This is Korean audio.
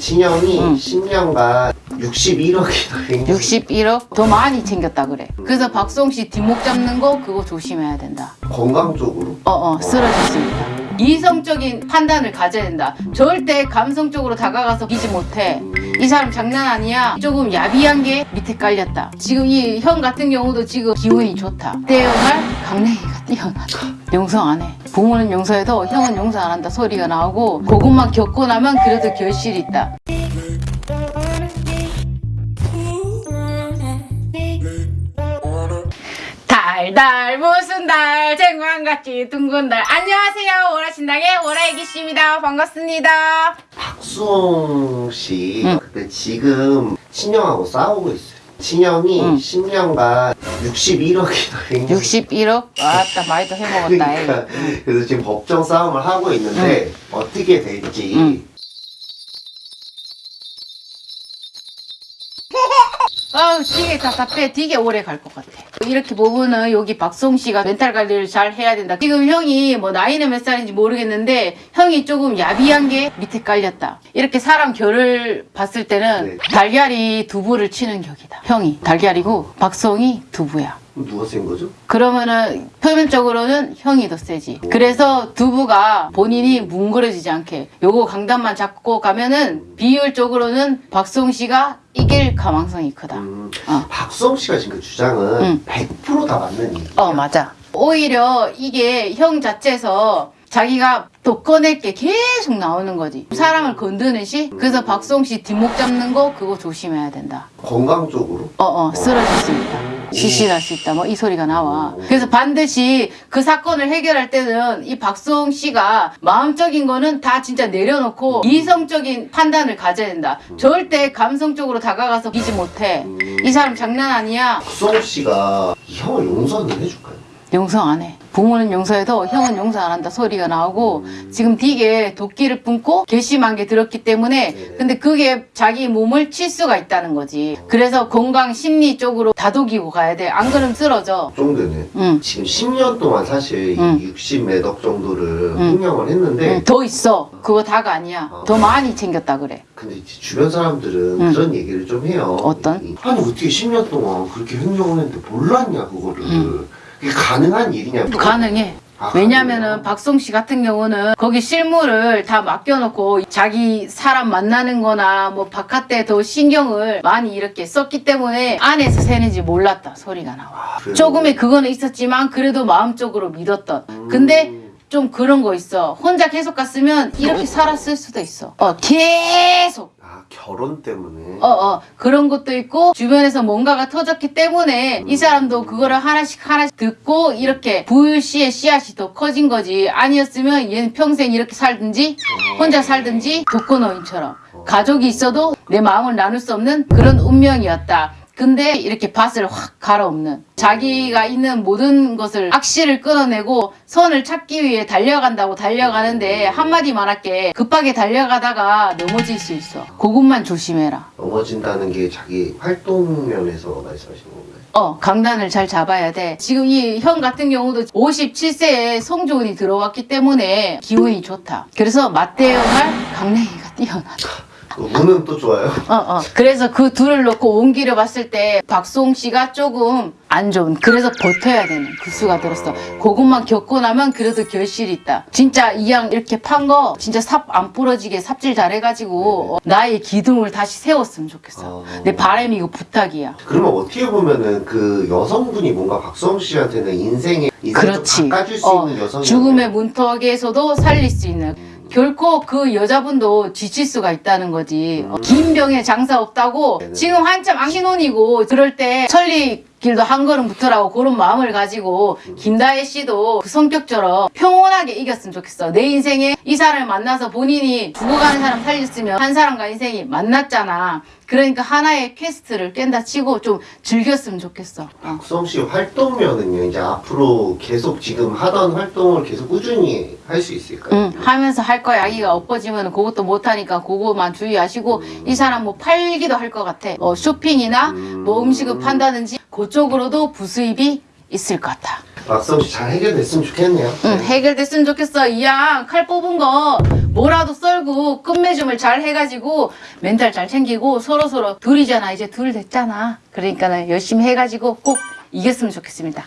신형이 응. 10년간 61억이 61억? 더 많이 챙겼다 그래. 그래서 박송 씨 뒷목 잡는 거 그거 조심해야 된다. 건강 쪽으로 어어 쓰러졌습니다. 이성적인 판단을 가져야 된다. 절대 감성적으로 다가가서 비지 못해. 이 사람 장난 아니야. 조금 야비한 게 밑에 깔렸다. 지금 이 형 같은 경우도 지금 기운이 좋다. 때여날 강냉이가 뛰어나다. 용서 안 해. 부모는 용서해도 형은 용서 안 한다 소리가 나오고 그것만 겪고 나면 그래도 결실이 있다. 달달 무슨 달 쟁반같이 둥근 달 안녕하세요 월화신당의 월화애기 씨입니다 반갑습니다 박수홍 씨 응. 근데 지금 신형하고 싸우고 있어요. 신형이 응. 10년간 61억이 61억? 아따 많이 더 해먹었다 이. 그러니까 그래서 지금 법정 싸움을 하고 있는데 어떻게 될지 아우 되게 답답해 되게 오래 갈 것 같아. 이렇게 보면은 여기 박송 씨가 멘탈 관리를 잘 해야 된다. 지금 형이 뭐 나이는 몇 살인지 모르겠는데 형이 조금 야비한 게 밑에 깔렸다. 이렇게 사람 결을 봤을 때는 네. 달걀이 두부를 치는 격이다. 형이 달걀이고 박송이 두부야 누가 센 거죠? 그러면은 표면적으로는 형이 더 세지. 그래서 두부가 본인이 뭉그러지지 않게 요거 강단만 잡고 가면은 비율적으로는 박송 씨가 이길 가망성이 크다. 음, 어. 박수홍 씨가 지금 그 주장은 응. 100%다 맞는 얘기야. 어 맞아. 오히려 이게 형 자체에서 자기가 또 꺼낼 게 계속 나오는 거지. 사람을 건드는 시. 그래서 박송 씨 뒷목 잡는 거 그거 조심해야 된다. 건강 쪽으로 어어 쓰러질 수 있다. 시신할 수 있다. 뭐 이 소리가 나와. 그래서 반드시 그 사건을 해결할 때는 이 박수홍 씨가 마음적인 거는 다 진짜 내려놓고 이성적인 판단을 가져야 된다. 절대 감성적으로 다가가서 비지 못해. 이 사람 장난 아니야. 박수홍 씨가 이 형을 용서는 해줄까요? 용서 안 해. 부모는 용서해도 형은 용서 안 한다 소리가 나오고 지금 되게 도끼를 뿜고 괘씸한 게 들었기 때문에 네네. 근데 그게 자기 몸을 칠 수가 있다는 거지. 그래서 건강 심리 쪽으로 다독이고 가야 돼. 안 그러면 쓰러져. 정도는 응. 지금 10년 동안 사실 응. 이 60매덕 정도를 응. 흥령을 했는데 응, 더 있어. 그거 다가 아니야. 더 많이 챙겼다 그래. 근데 주변 사람들은 응. 그런 얘기를 좀 해요. 어떤? 아니 어떻게 10년 동안 그렇게 흥령을 했는데 몰랐냐 그거를. 응. 이게 가능한 일이냐. 가능해. 아, 왜냐면은? 박송 씨 같은 경우는 거기 실물을 다 맡겨놓고 자기 사람 만나는 거나 뭐 바깥에 더 신경을 많이 이렇게 썼기 때문에 안에서 새는지 몰랐다 소리가 나와. 아? 조금의 그거는 있었지만 그래도 마음적으로 믿었던. 근데 음. 좀 그런 거 있어. 혼자 계속 갔으면 이렇게 살았을 수도 있어. 어, 계속. 아 결혼 때문에. 어, 어, 그런 것도 있고, 주변에서 뭔가가 터졌기 때문에, 이 사람도 그거를 하나씩 하나씩 듣고, 이렇게 부유씨의 씨앗이 더 커진 거지. 아니었으면 얘는 평생 이렇게 살든지, 혼자 살든지, 독거노인처럼. 가족이 있어도 내 마음을 나눌 수 없는 그런 운명이었다. 근데 이렇게 밭을 확 갈아엎는 자기가 있는 모든 것을 악실을 끊어내고 선을 찾기 위해 달려간다고 달려가는데 한마디 말할게. 급하게 달려가다가 넘어질 수 있어. 그것만 조심해라. 넘어진다는 게 자기 활동 면에서 말씀하시는 건가요? 어 강단을 잘 잡아야 돼. 지금 이 형 같은 경우도 57세에 성조운이 들어왔기 때문에 기운이 좋다. 그래서 맞대응할 강냉이가 뛰어나다. 그 운은 또 좋아요. 어, 어. 그래서 그 둘을 놓고 옮기려 봤을 때 박송 씨가 조금 안 좋은 그래서 버텨야 되는 그 수가 들었어. 그것만 겪고 나면 그래도 결실이 있다. 진짜 이 양 이렇게 판 거 진짜 삽 안 부러지게 삽질 잘해가지고 어, 나의 기둥을 다시 세웠으면 좋겠어. 아. 내 바람이 이거 부탁이야. 그러면 어떻게 보면은 그 여성분이 뭔가 박수홍 씨한테는 인생을 그렇지. 좀 바꿔줄 수 어, 있는 여성이 죽음의 문턱에서도 살릴 수 있는 결코 그 여자분도 지칠 수가 있다는 거지. 어, 긴 병에 장사 없다고 네네. 지금 한참 신혼이고 그럴 때 천리 길도 한 걸음부터라고 그런 마음을 가지고 김다혜 씨도 그 성격처럼 평온하게 이겼으면 좋겠어. 내 인생에 이 사람을 만나서 본인이 죽어가는 사람 살렸으면 한 사람과 인생이 만났잖아. 그러니까 하나의 퀘스트를 깬다 치고 좀 즐겼으면 좋겠어. 어. 박수홍 씨 활동면은요 이제 앞으로 계속 지금 하던 활동을 계속 꾸준히 할 수 있을까요? 응, 하면서 할 거야. 아기가 엎어지면 그것도 못하니까 그거만 주의하시고 이 사람 뭐 팔기도 할 것 같아. 어, 쇼핑이나 뭐 음식을 판다든지 그쪽으로도 부수입이 있을 것 같아. 씨잘 해결됐으면 좋겠네요. 응, 해결됐으면 좋겠어. 이양 칼 뽑은 거 뭐라도 썰고 끝맺음을 잘 해가지고 멘탈 잘 챙기고 서로 서로 둘이잖아. 이제 둘 됐잖아. 그러니까 열심히 해가지고 꼭 이겼으면 좋겠습니다.